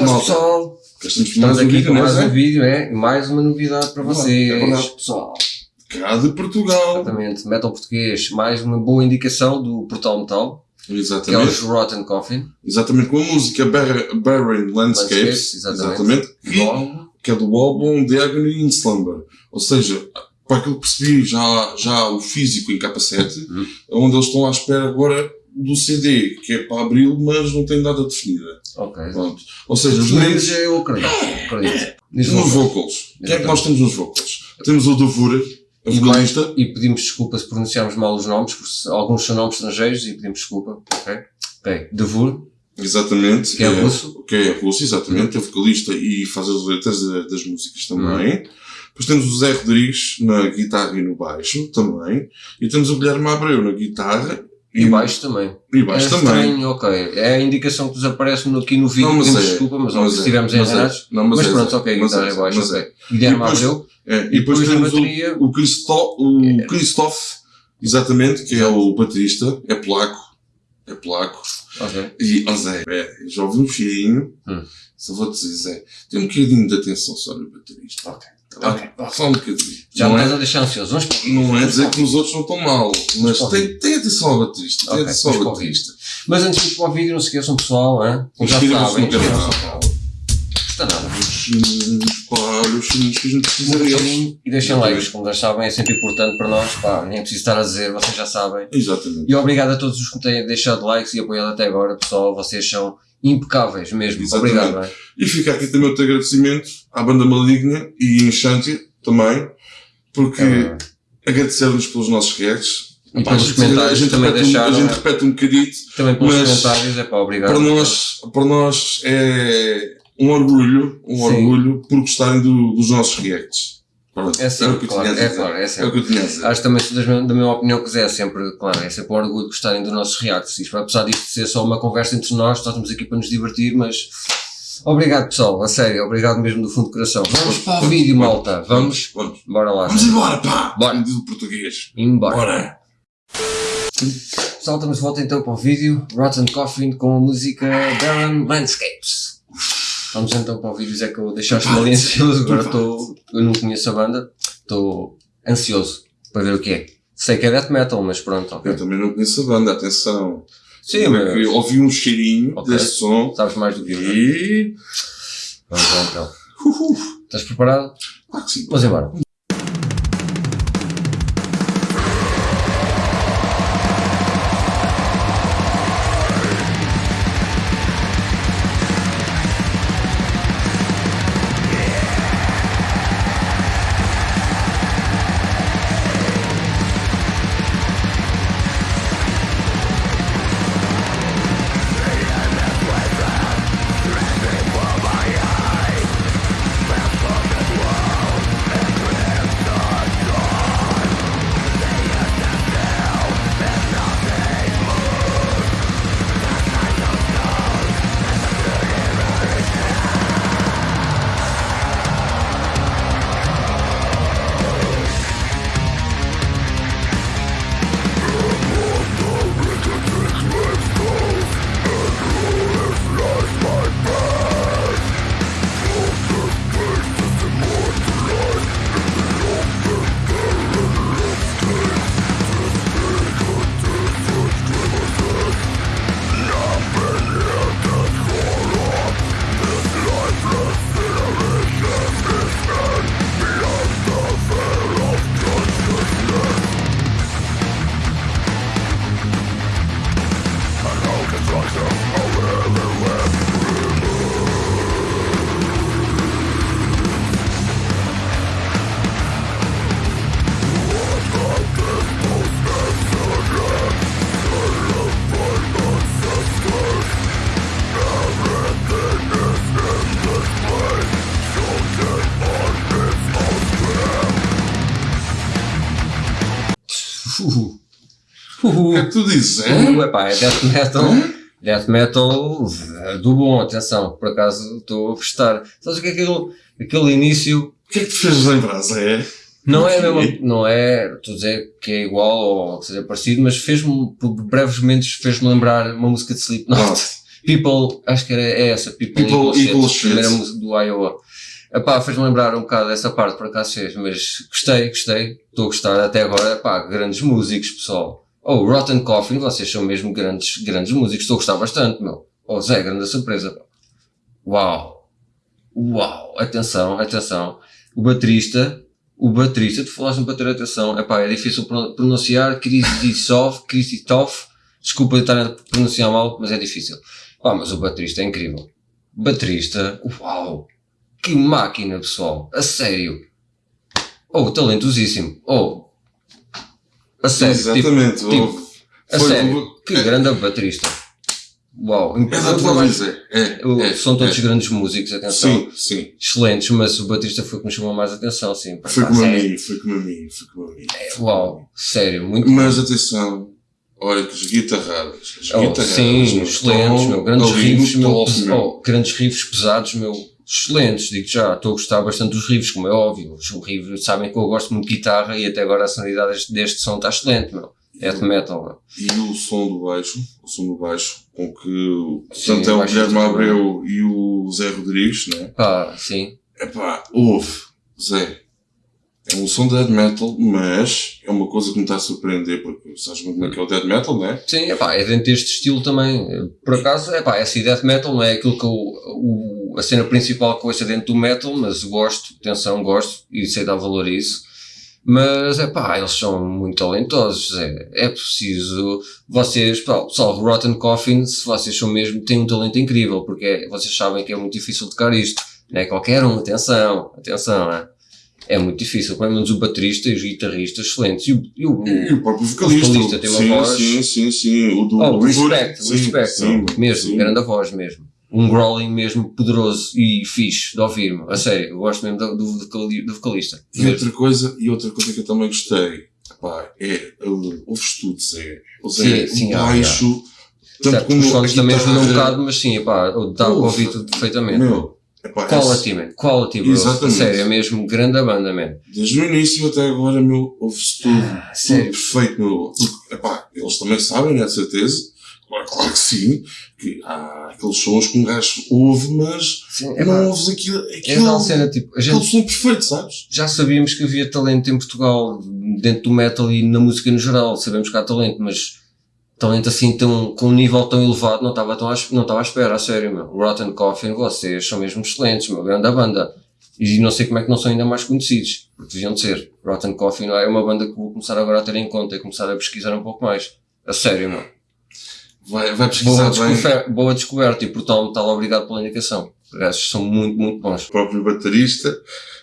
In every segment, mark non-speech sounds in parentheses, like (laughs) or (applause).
malta. pessoal. Estamos mais aqui com mais é? um vídeo, é? Mais uma novidade para vocês. É verdade. pessoal. Cá de Portugal. Exatamente. Metal português. Mais uma boa indicação do Portal Metal, que é Exatamente. os Rotten Coffin. Exatamente, com a música Bar- Barren Landscapes. Landscapes, exatamente. que, é do álbum The Agony in Slumber. Ou seja, para aquilo que percebi, já, já o físico em capa 7, Uhum. é onde eles estão à espera agora do CD, que é para abril, mas não tem data definida. Ok. Pronto. Ou seja, os Os meninos meninos eu acredito. acredito. Diz nos vocals. Quem é que nós temos nos vocals? Temos o Dovura, a E vocalista. E pedimos desculpa se pronunciarmos mal os nomes, porque alguns são nomes estrangeiros e pedimos desculpa. Ok? Ok. Devur, Exatamente. que é russo. que é russo, exatamente, é vocalista e faz as letras da- das músicas também. Depois temos o Zé Rodrigues na guitarra e no baixo também. E temos o Guilherme Abreu na guitarra E baixo também. E baixo é também. estranho, ok. É a indicação que nos aparece no- aqui no vídeo, Não, mas é. desculpa, mas, Mas óbvio, se é. estivermos Mas é. errados. Não, Mas, é pronto, ok, Mas guitarra é, e baixo, mas ok. é. Guilherme E depois- Abreu, É, e depois depois temos bateria- o, o, Christo, o Christoph, exatamente, que é o baterista, é polaco. É polaco. ok. E, ó Zé, é, ouvi um cheirinho, Hum. só vou dizer, Zé, tem um bocadinho de atenção só no baterista. Ok. Ok. Só um bocadinho. Já me não, estás é, a deixar ansioso. Vamos não é dizer que os outros não estão mal, mas tem, tem atenção ao baterista. Tem atenção ao baterista. Mas antes de ir para o vídeo, não se esqueçam, pessoal, hein? Como já sabem, no canal. Custa nada. Os sininhos, pá, olha os sininhos que a gente precisa deles. Sininho E deixem likes, como já sabem, é sempre importante para nós. Pá, nem preciso estar a dizer, vocês já sabem. Exatamente. E obrigado a todos os que têm deixado likes e apoiado até agora, pessoal. Vocês são impecáveis mesmo. Exatamente. Obrigado, é? E fica aqui também outro agradecimento à banda Maligna e Enchante também, porque É, agradecer-nos pelos nossos reacts. E Pá, pelos comentários a gente também repete um- deixaram, A gente né? repete um bocadito. também pelos Mas comentários, é pá, obrigado. Para nós, para nós é um orgulho, um Sim. orgulho por gostarem do- dos nossos reacts. Pronto, É sim, era o que eu claro, é claro, é É o sempre. que eu tinha. Acho que também da minha opinião que é sempre, claro, é sempre um orgulho de gostarem dos nossos reacts. Isto, apesar disto ser só uma conversa entre nós, nós estamos aqui para nos divertir, mas obrigado pessoal, a sério, obrigado mesmo do fundo do coração. Vamos para o vídeo, malta. Vamos, Vamos. bora lá. Vamos embora, pá! Bora. Diz o português. Embora. Bora! Pessoal, estamos de volta então para o vídeo Rotten Coffin com a música Barren Landscapes. Vamos então para o vídeo, Zé, que eu deixaste-me ali ansioso. Agora estou. Eu não conheço a banda, estou ansioso para ver o que é. Sei que é death metal, mas pronto, ok. Eu também não conheço a banda, atenção. Sim, Eu mas ouvi um cheirinho Ok. desse som sabes mais do que eu. é? e. Vamos lá então. Uhul. Estás preparado? Claro que sim. Vamos embora. Uhul. O Uhul. que é que tu dizes, é? Uhul, epá, é death metal. Death metal eh, do bom, atenção, por acaso estou a gostar. Sabes o que é aquele, aquele início? O que é que te fez lembrar, Zé? Não é, mesmo, não é, estou a dizer que é igual ou que seja parecido, mas fez-me, por breves momentos, fez-me lembrar uma música de Slipknot. People, acho que era é essa, People, People Equal Shit, Equal a primeira música do Iowa. Epá, fez-me lembrar um bocado dessa parte, por acaso fez, mas gostei, gostei, estou a gostar até agora, epá, grandes músicos, pessoal. Oh, Rotten Coffin, vocês são mesmo grandes, grandes músicos, estou a gostar bastante, meu. Oh, Zé, grande surpresa. Uau! Uau! Atenção, atenção. O baterista, o baterista, tu falaste para ter atenção, epá, é difícil pro- pronunciar, Kristitov, Kristitov, desculpa eu estar a pronunciar mal, mas é difícil. Pá, mas o baterista é incrível. Baterista, uau! Que máquina, pessoal! A sério! Oh, talentosíssimo! Oh! A sério, tipo, Exatamente. tipo, houve- a foi- sério, que grande baterista! Uau! É é. é, é, são todos é. grandes músicos, atenção. Sim, sim. Excelentes, mas o baterista foi que me chamou mais atenção, sim. Foi como a mim, foi como a mim, foi como a mim. Uau, sério, muito Mas atenção, olha que as guitarradas, as Oh, guitarradas, sim, excelentes, meu. Grandes riffs, no meu. oh, grandes riffs pesados, meu. Excelentes, digo já. Estou a gostar bastante dos riffs, como é óbvio. Os riffs, sabem que eu gosto muito de guitarra e até agora a sonoridade deste, deste som está excelente, meu. Death metal, meu. E o som do baixo, o som do baixo, com que tanto é o Guilherme também. Abreu e o Zé Rodrigues, né? Pá, sim. Epá, ouve, Zé. É um som de death metal, mas é uma coisa que me está a surpreender, porque sabes muito como é que é o death metal, né? Sim, epá, é dentro deste estilo também. Por acaso, epá, é assim, death metal não é aquilo que eu, o, a cena principal é dentro do metal, mas gosto, atenção, gosto e sei dar valor a isso. Mas, é pá, eles são muito talentosos, é, é preciso, vocês, pá, pessoal, Rotten Coffin, se vocês são mesmo, têm um talento incrível, porque é- vocês sabem que é muito difícil tocar isto, não é qualquer um, atenção, atenção, é, é muito difícil, pelo menos o baterista e os guitarristas excelentes, e o, e o- E o próprio vocalista. vocalista tem uma sim, voz- sim, sim, sim. O do, Oh, do respect, Sim, respect, sim, mesmo, sim. grande voz mesmo. Um growling mesmo poderoso e fixe de ouvir, meu. a sério, eu gosto mesmo do, do, do vocalista. E outra coisa, e outra coisa que eu também gostei, pá, é ouves tudo, Zé. O Zé, Sim, sim, o ah, baixo, tanto Certo, como os fones também ajudam um bocado, mas sim, dá para Ufa. ouvir tudo perfeitamente. Meu, epá, Quality, man. Quality, bro. Exatamente. A sério, é mesmo grande a banda, man. Desde o início até agora, meu, ouve-se tudo. Ah, tudo sério. perfeito, meu. Porque, epá, eles também sabem, né, de certeza. Claro, que sim. Que há aqueles sons que um gajo ouve, mas Sim, epá, não ouves aquilo. é aquilo tal cena, tipo, a gente som perfeito, sabes? já sabíamos que havia talento em Portugal, dentro do metal e na música no geral, sabemos que há talento, mas talento assim tão, com um nível tão elevado não estava tão à, não estava à espera, a sério, meu. Rotten Coffin, vocês são mesmo excelentes, meu, grande banda. E não sei como é que não são ainda mais conhecidos, porque deviam de ser. Rotten Coffin é uma banda que vou começar agora a ter em conta e começar a pesquisar um pouco mais. A sério, meu. Vai, vai Boa, pesquisar bem. descoberta, boa descoberta e portal metal, obrigado pela indicação. Os gajos são muito, muito bons. O próprio baterista,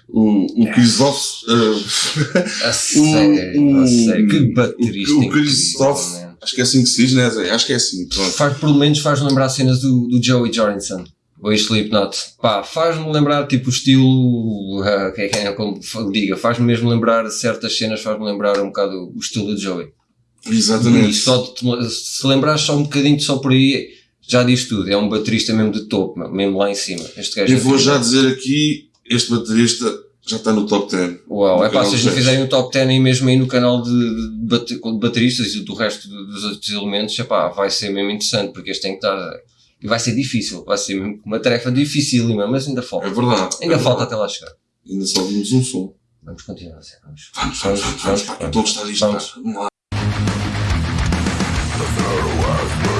o, o Christoph, uh, (laughs) A sério, a sério. Que baterista. o, o incrível, Christoph, man. acho que é assim que se diz, né, Zé? Acho que é assim, pronto. Faz, pelo menos faz-me lembrar cenas do, do Joey Jorgensen. O Slipknot. Pá, faz-me lembrar tipo o estilo. ah, que é, que é como diga, faz-me mesmo lembrar certas cenas, faz-me lembrar um bocado o estilo do Joey. E Exatamente. só de te- se lembrares só um bocadinho só por aí, já diz tudo. É um baterista mesmo de topo, mesmo lá em cima. Este gajo Eu é vou já dizer aqui, este baterista já está no top 10. Uau, é pá, se não fizerem o top 10 aí mesmo aí no canal de, de de bateristas e do resto do- dos outros elementos, é pá, vai ser mesmo interessante, porque este tem que estar. E vai ser difícil, vai ser mesmo uma tarefa dificílima, mas ainda falta. É verdade. Ainda é falta verdade. até lá chegar. Ainda só vimos um som. Vamos continuar, Zé, vamos. Vamos, vamos, vamos, vamos, eu estou a gostar disto. Vamos. pá. Vamos lá. Oh,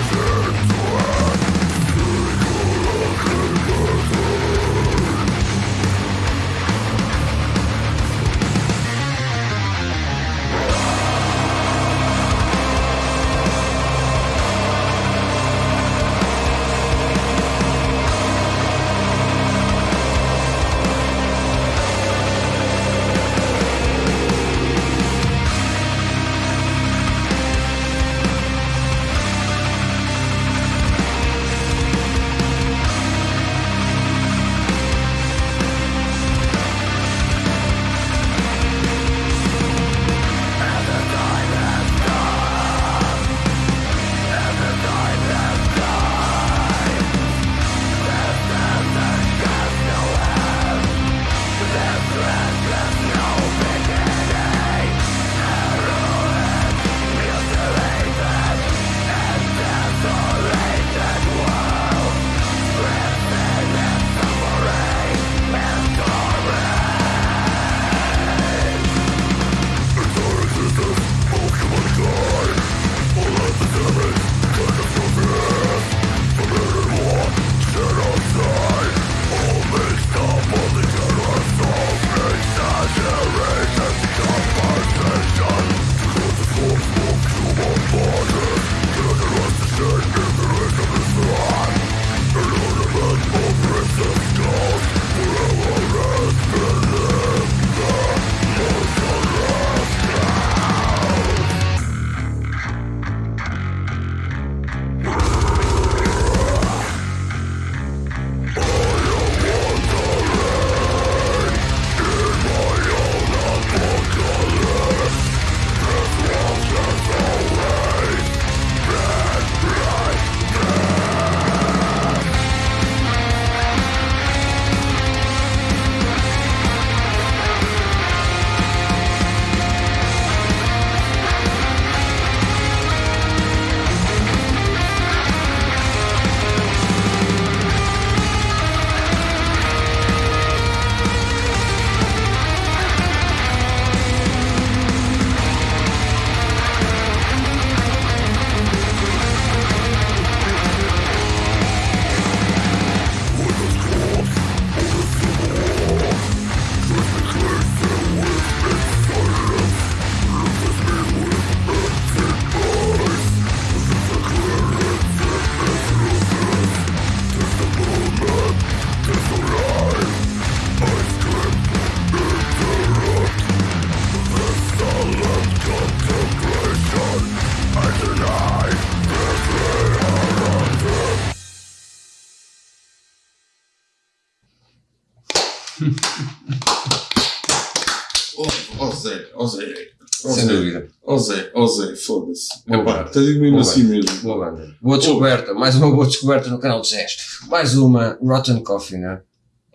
Zé, oh Zé. Sem Zé, dúvida. oh Zé, oh Zé, foda-se. Epá, digo mesmo Boa assim mesmo. Boa banda. Boa descoberta. Mais uma boa descoberta no canal de Zés. Mais uma Rotten Coffee, né?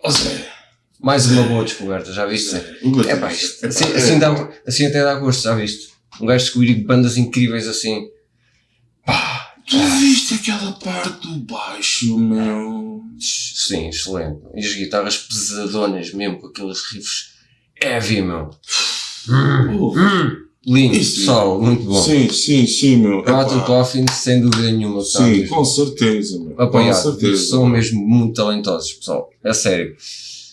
Oh Zé. Mais uma boa descoberta, já viste? É pá, isto, assim, assim, dá, assim até dá gosto, já viste? Um gajo descobrir bandas incríveis assim. Pá, Tu viste aquela parte do baixo, meu? sim, excelente. E as guitarras pesadonas mesmo, com aqueles riffs heavy, meu. Hum, hum, lindo, Isso. pessoal, muito bom. Sim, sim, sim, meu. Rotten Epá, Coffin, sem dúvida nenhuma, Sim, mesmo com certeza, meu. Com apoiado. certeza. São mesmo muito talentosos, pessoal. É sério.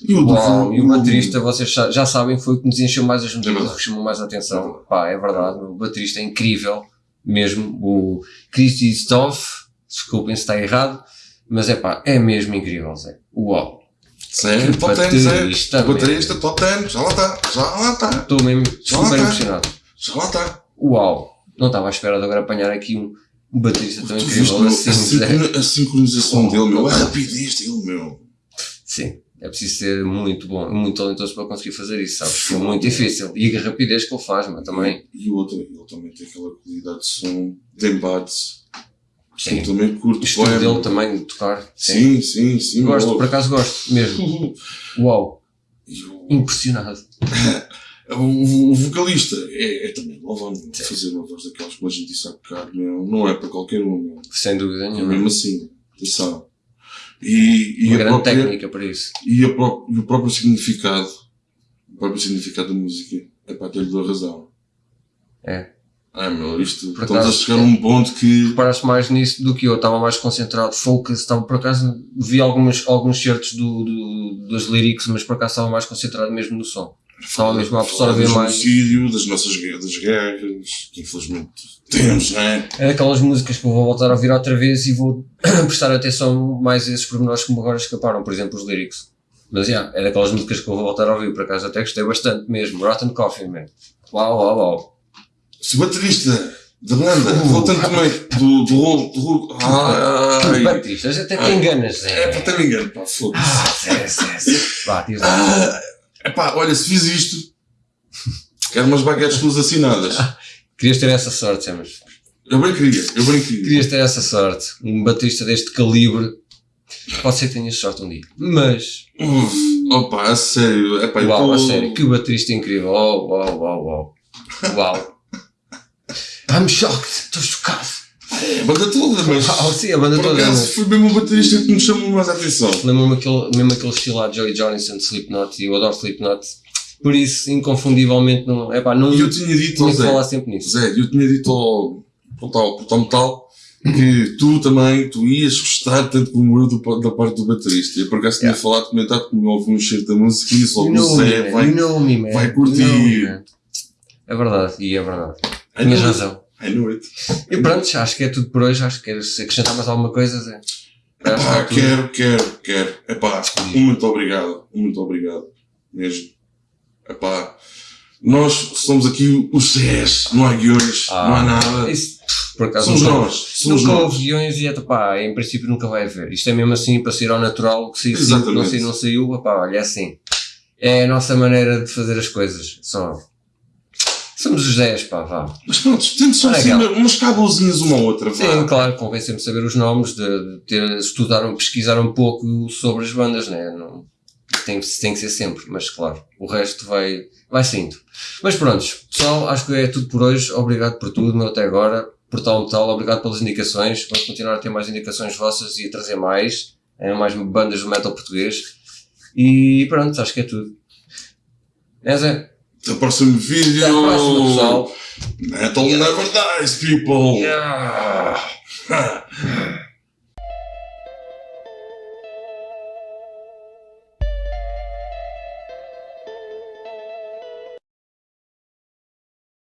E o, Uau, e o baterista, vocês já, sabem, foi o que nos encheu mais as notícias, que chamou mais a atenção. Pá, é verdade, o baterista é incrível, mesmo. O Christy Stoff, desculpem se está errado, mas é pá, é mesmo incrível, Zé. Uau. Que top 10, Zé. baterista, top 10. Já lá está, já lá está. Estou mesmo Já super tá. impressionado. Já lá está. Uau. Não estava à espera de agora apanhar aqui um, um baterista tão incrível assim, a, Zé. sincroni- a sincronização Oh, dele, meu. Oh. rapidez dele, meu. Sim. É preciso ser muito bom, muito talentoso para conseguir fazer isso, sabes? É muito difícil. E a rapidez que ele faz, mas também. E o outro, ele também tem aquela qualidade de som, de embate. Sim. Também curto. O estilo dele também de tocar. Sim, sim, sim. Gosto, meu. por acaso gosto mesmo. (laughs) Uau, impressionado. (laughs) O, vocalista é, é também louvável fazer uma voz daquelas que a gente disse há bocado, meu. Não é para qualquer um, meu. Sem dúvida É nenhuma. mesmo assim, atenção. E, e, Uma a grande própria, técnica para isso. e, pró- e o próprio significado, o próprio significado da música é para ter-lhe a razão. É. Ah, meu, isto, Por estamos a acaso, chegar a um ponto que. Reparaste mais nisso do que eu, estava mais concentrado, focus, estava por acaso, vi alguns, alguns certos do, do, dos lyrics, mas por acaso estava mais concentrado mesmo no som. Estava mesmo a absorver do mais. genocídio, das nossas guerras, das guerras, que infelizmente temos, não é? É daquelas músicas que eu vou voltar a ouvir outra vez e vou (clears throat) prestar atenção mais a esses pormenores que me agora escaparam, por exemplo, os lyrics. Mas, já, é daquelas músicas que eu vou voltar a ouvir, por acaso até gostei bastante mesmo. Rotten Coffee, man. Uau, uau, uau. Se o baterista da banda, voltando também do, do, do, do ai, Batista, até te enganas, Zé. é para ter me engano, pá, foda-se. Ah. Vá, diz lá. Ah, epá, olha, se fiz isto, quero umas baguetes tuas assinadas. Querias ter essa sorte, Zé, mas Eu bem queria, eu bem queria. Querias ter essa sorte. Um batista deste calibre. Pode ser que tenhas sorte um dia. Mas, Uf, opa, a sério, epá, uau, tô- a sério, que baterista incrível. Oh, uau, uau, uau. Uau. I'm shocked. Estou chocado. A banda toda, mas Uau, sim, a banda toda. acaso foi mesmo o baterista que me chamou mais a atenção. Lembro-me aquele, mesmo aquele estilo lá de Joey Johnson de Slipknot e eu adoro Slipknot. Por isso, inconfundivelmente, não, epá, não E eu tinha dito tinha Zé, falar sempre nisso. Zé, eu tinha dito ao, ao tal, metal que tu também, tu ias gostar tanto como eu do, da parte do baterista. Eu por acaso tinha Yeah. falado, comentado que me ouve um cheiro da música e isso logo o Zé vai. Me, vai curtir. É verdade, e é verdade. Tinhas razão. I knew it. E pronto, acho que é tudo por hoje. Acho que queres acrescentar mais alguma coisa, Zé? Epá, tudo. quero, quero, quero. Epá, um muito obrigado, muito obrigado. Mesmo. Epá, nós somos aqui os Zés, não há guiões, Ah, não há nada. Isso, por acaso, Somos nunca, nós, somos nunca nós. houve guiões e, pá, em princípio nunca vai haver. Isto é mesmo assim, para sair ao natural, que saiu, não saiu, não saiu, pá, olha, é assim. É a nossa maneira de fazer as coisas. Só. Somos os 10, pá, vá. Mas pronto, temos só Olha, assim umas cabozinhas uma outra, vá. Sim, claro, convém sempre saber os nomes, de, de ter, estudar, pesquisar um pouco sobre as bandas, né? Não, tem, tem que ser sempre, mas claro, o resto vai, vai saindo. Mas pronto, pessoal, acho que é tudo por hoje. Obrigado por tudo, meu, até agora. Portal Metal, obrigado pelas indicações. Vamos continuar a ter mais indicações vossas e a trazer mais, eh, mais bandas do metal português. E pronto, acho que é tudo. É, Zé? Até o próximo vídeo. Até a próxima, pessoal. Metal never dies, people. Yeah. Ah. (laughs)